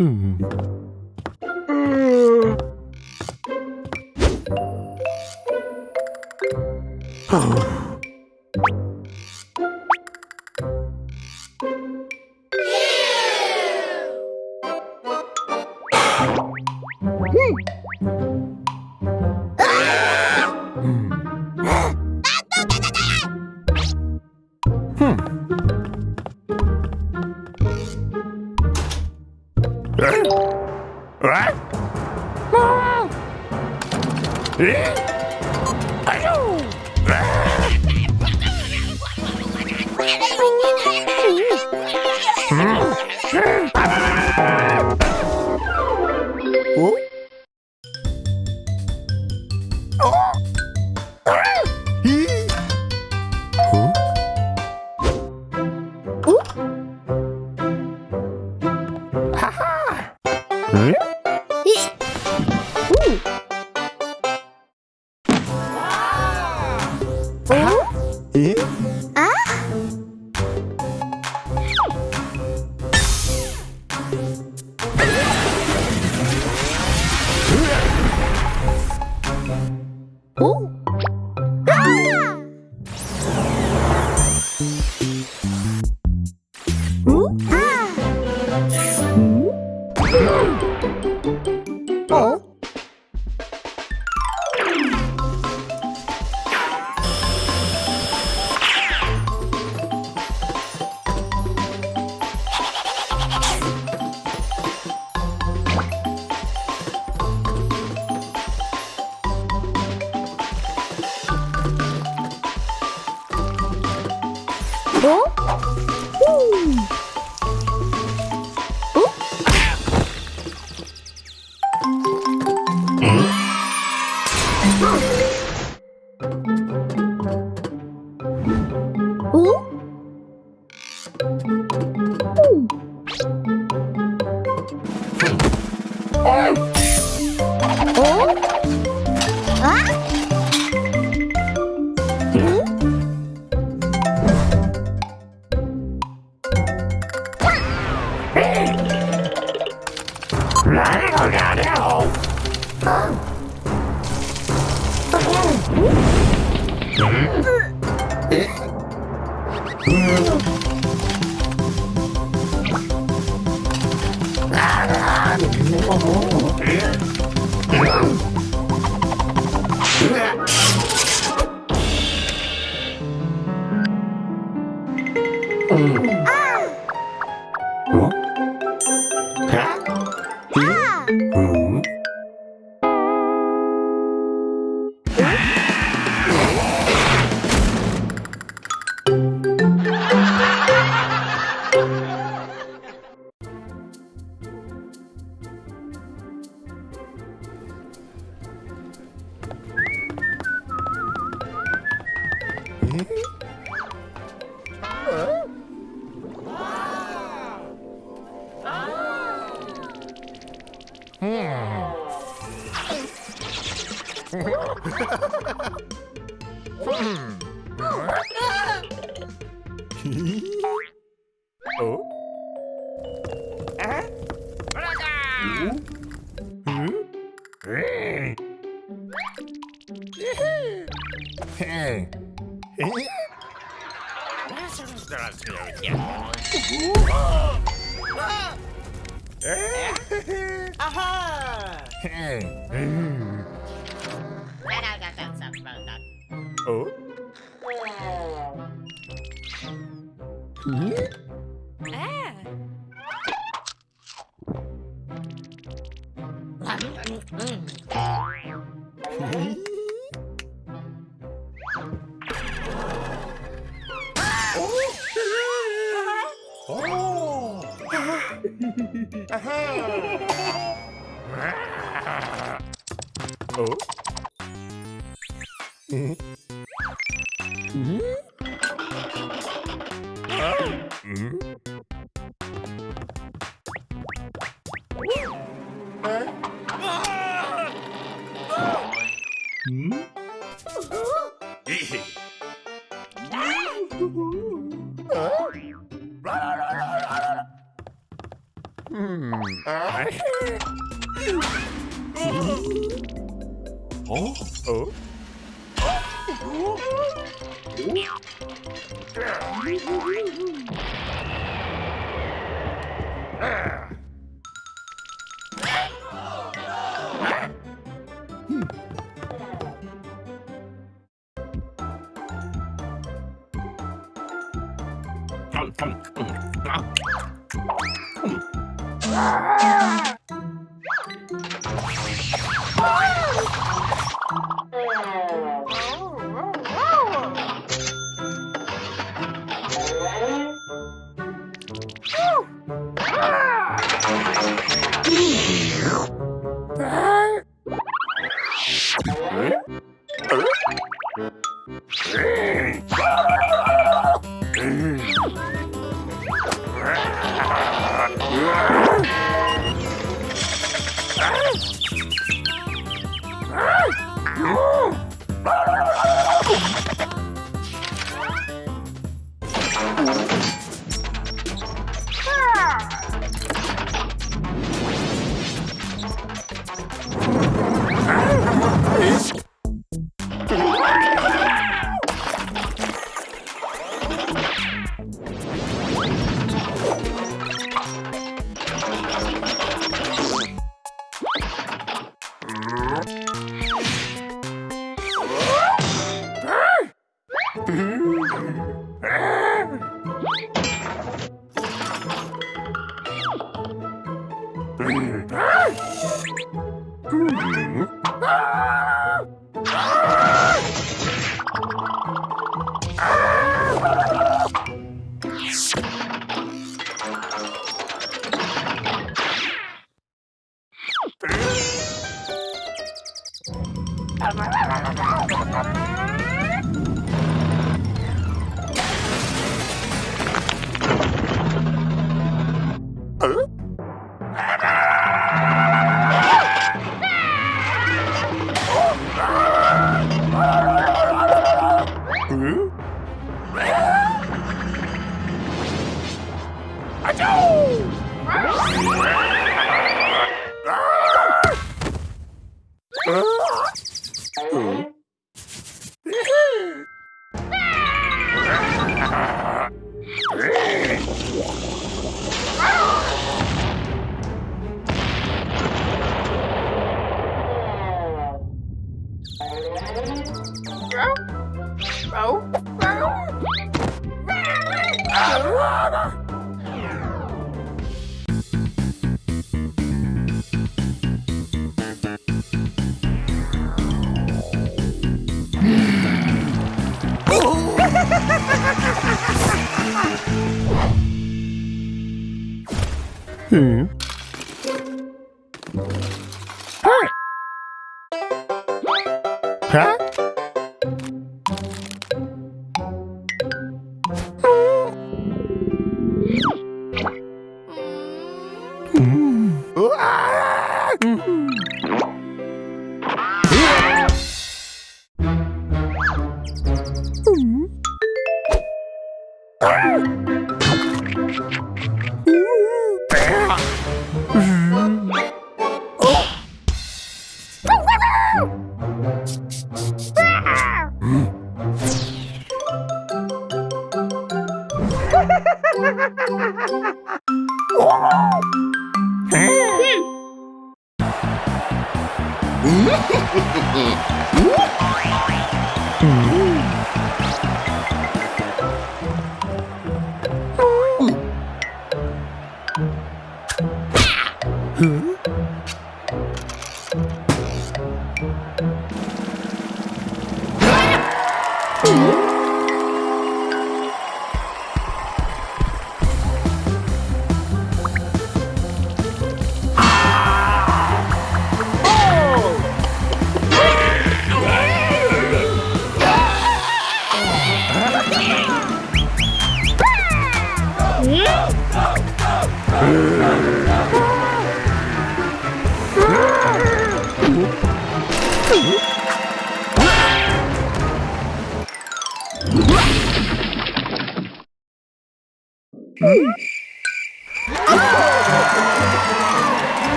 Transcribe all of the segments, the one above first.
Mm. Oh. Hmm. 어? 응? Hmm. Hey! Aha! Oh? Hmm? Oh! Oh? Mm -hmm. Ah. -hmm. 어? 음. 아! Hmm.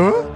Huh?